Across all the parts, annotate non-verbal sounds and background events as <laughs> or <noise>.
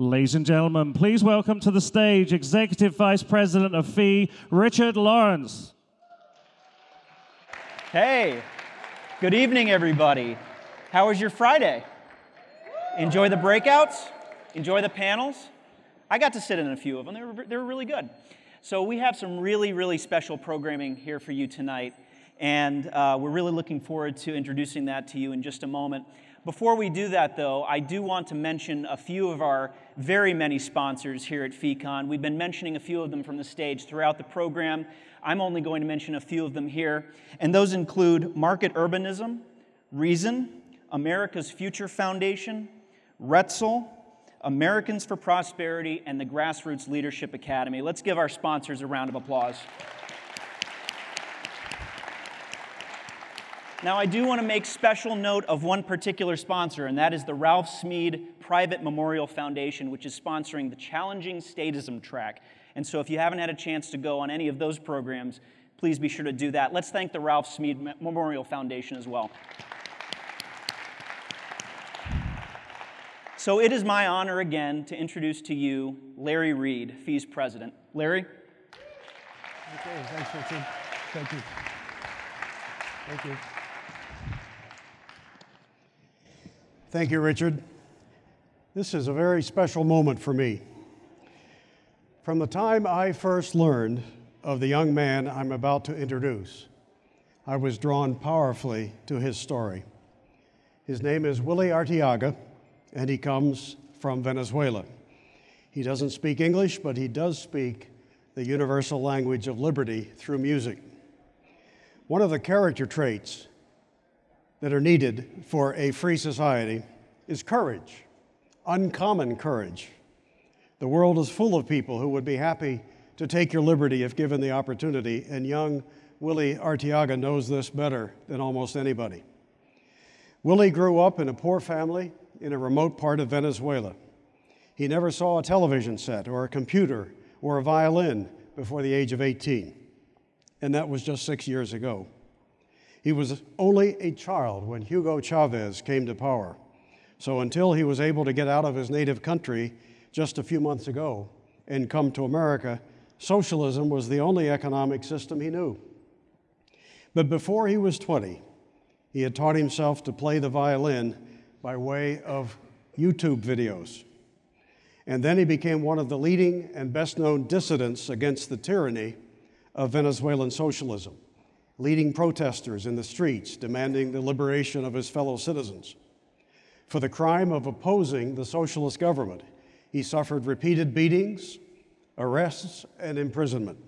Ladies and gentlemen, please welcome to the stage Executive Vice President of FEE, Richard Lawrence. Hey, good evening, everybody. How was your Friday? Enjoy the breakouts? Enjoy the panels? I got to sit in a few of them. They were, they were really good. So, we have some really, really special programming here for you tonight, and uh, we're really looking forward to introducing that to you in just a moment. Before we do that, though, I do want to mention a few of our very many sponsors here at FEEcon. We've been mentioning a few of them from the stage throughout the program. I'm only going to mention a few of them here, and those include Market Urbanism, Reason, America's Future Foundation, Retzel, Americans for Prosperity, and the Grassroots Leadership Academy. Let's give our sponsors a round of applause. Now, I do want to make special note of one particular sponsor, and that is the Ralph Smeed Private Memorial Foundation, which is sponsoring the Challenging Statism track. And so, if you haven't had a chance to go on any of those programs, please be sure to do that. Let's thank the Ralph Smeed Memorial Foundation as well. So, it is my honor again to introduce to you Larry Reed, FEE's president. Larry? Okay, thanks, Richard. Thank you. Thank you. Thank you, Richard. This is a very special moment for me. From the time I first learned of the young man I'm about to introduce, I was drawn powerfully to his story. His name is Willie Arteaga, and he comes from Venezuela. He doesn't speak English, but he does speak the universal language of liberty through music. One of the character traits that are needed for a free society is courage, uncommon courage. The world is full of people who would be happy to take your liberty if given the opportunity, and young Willie Arteaga knows this better than almost anybody. Willie grew up in a poor family in a remote part of Venezuela. He never saw a television set or a computer or a violin before the age of 18, and that was just six years ago. He was only a child when Hugo Chavez came to power. So until he was able to get out of his native country just a few months ago and come to America, socialism was the only economic system he knew. But before he was 20, he had taught himself to play the violin by way of YouTube videos. And then he became one of the leading and best known dissidents against the tyranny of Venezuelan socialism leading protesters in the streets demanding the liberation of his fellow citizens. For the crime of opposing the socialist government, he suffered repeated beatings, arrests, and imprisonment.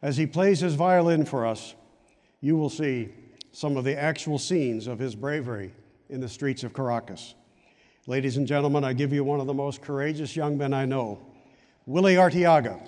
As he plays his violin for us, you will see some of the actual scenes of his bravery in the streets of Caracas. Ladies and gentlemen, I give you one of the most courageous young men I know, Willie Arteaga.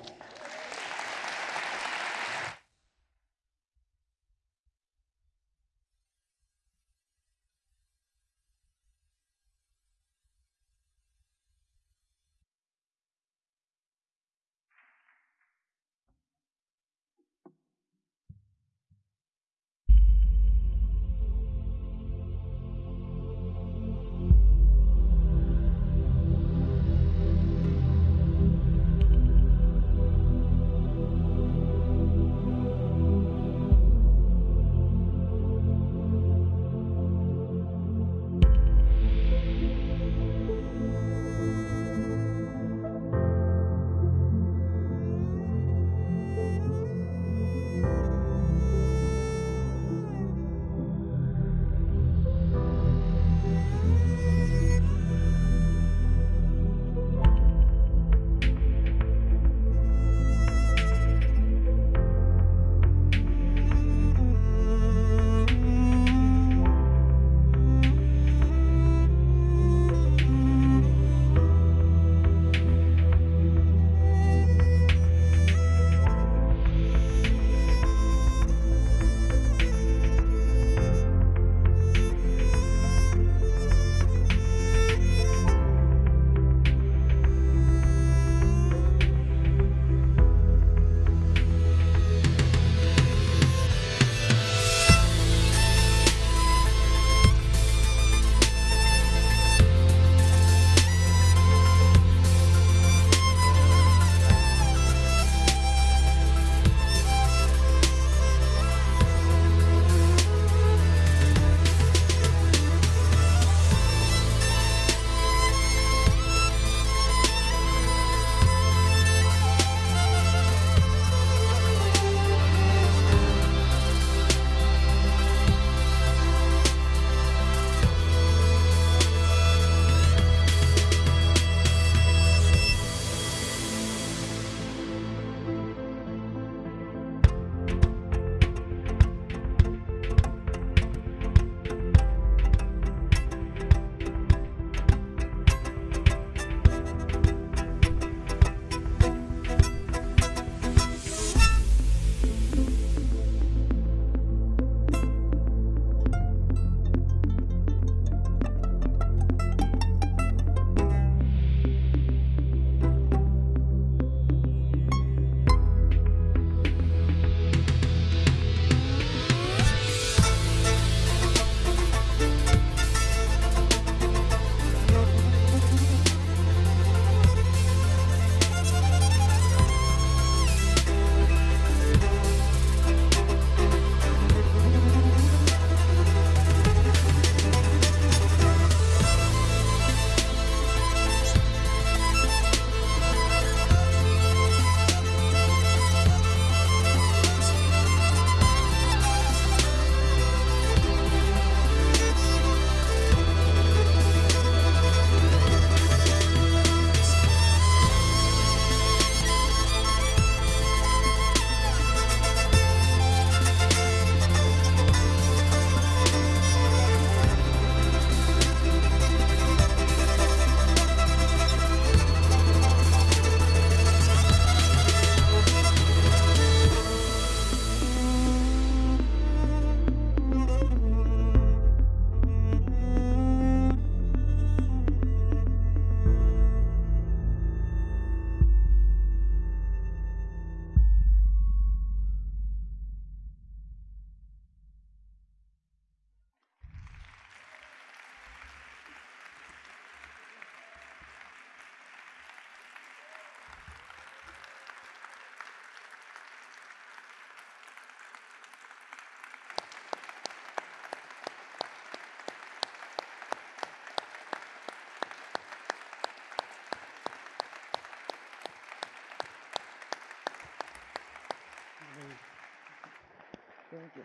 Thank you.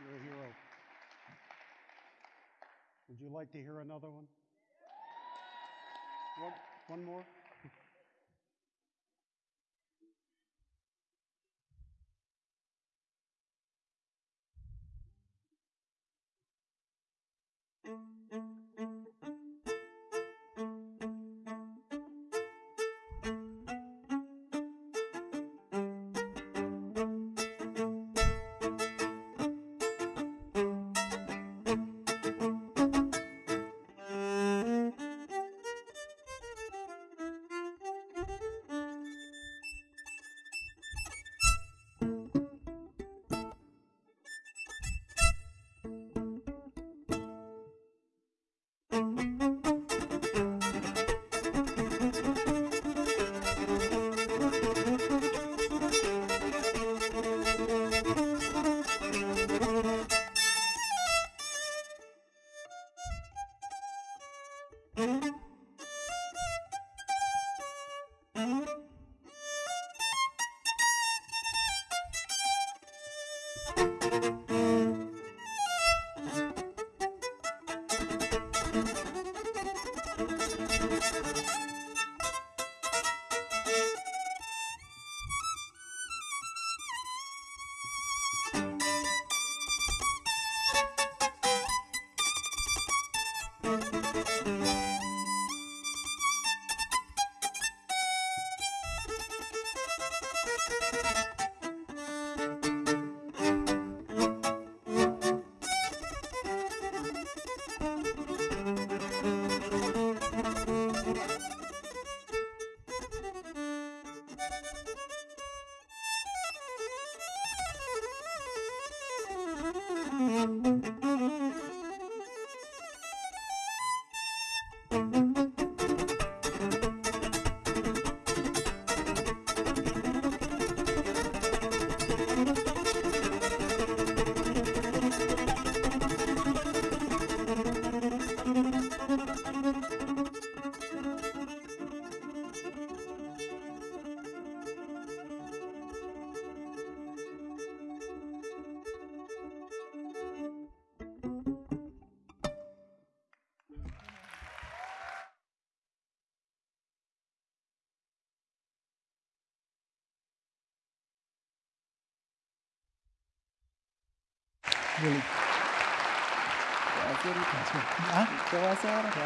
You're a hero. Would you like to hear another one? One, one more? Willie. <laughs> ¿Ah?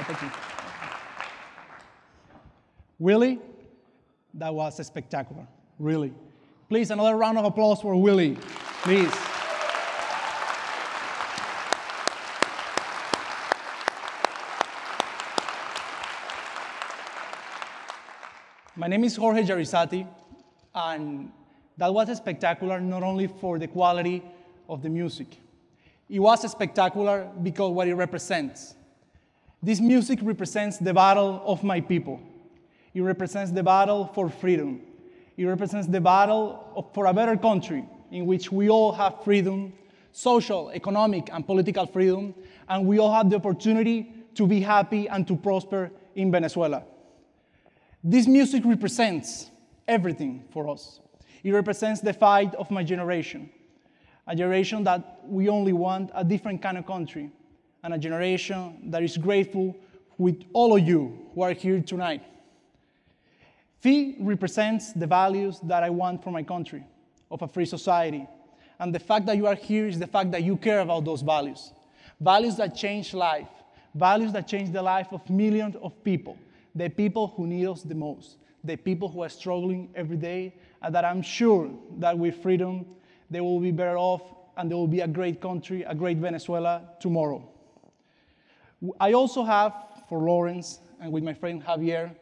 Aquí. Willie, that was a spectacular. Really. Please, another round of applause for Willie. Please. My name is Jorge Jraissati, and that was spectacular not only for the quality of the music. It was spectacular because what it represents. This music represents the battle of my people. It represents the battle for freedom. It represents the battle for a better country in which we all have freedom, social, economic, and political freedom, and we all have the opportunity to be happy and to prosper in Venezuela. This music represents everything for us. It represents the fight of my generation, a generation that we only want a different kind of country, and a generation that is grateful with all of you who are here tonight. FEE represents the values that I want for my country, of a free society. And the fact that you are here is the fact that you care about those values. Values that change life, values that change the life of millions of people, the people who need us the most, the people who are struggling every day, and that I'm sure that with freedom, they will be better off and there will be a great country, a great Venezuela tomorrow. I also have for Lawrence and with my friend Javier,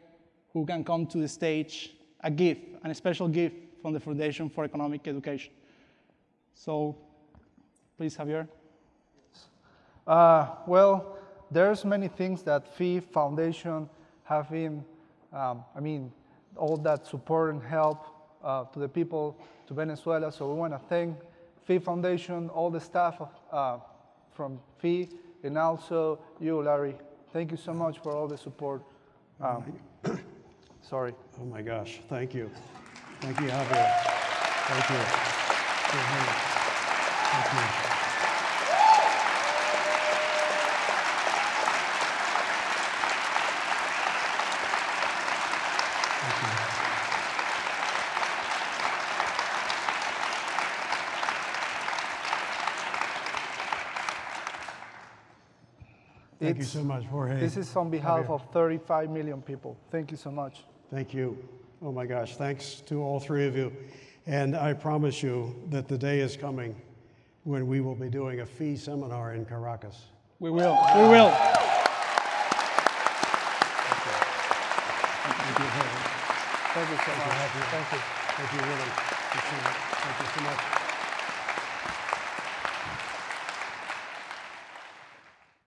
who can come to the stage, a gift, a special gift from the Foundation for Economic Education. So, please, Javier. Uh, well, there's many things that FEE Foundation have been, um, I mean, all that support and help uh, to the people, to Venezuela. So we want to thank FEE Foundation, all the staff of, uh, from FEE, and also you, Larry. Thank you so much for all the support. Um, <coughs> sorry. Oh my gosh, thank you. Thank you, Javier. Thank you. Thank you. Thank you It's- so much, Jorge. This is on behalf Javier. of 35 million people. Thank you so much. Thank you. Oh my gosh, thanks to all three of you. And I promise you that the day is coming when we will be doing a FEE seminar in Caracas. We will. We will. Thank you, Jorge. Thank you so much. Thank you. Thank you, really. Appreciate it. Thank you so much.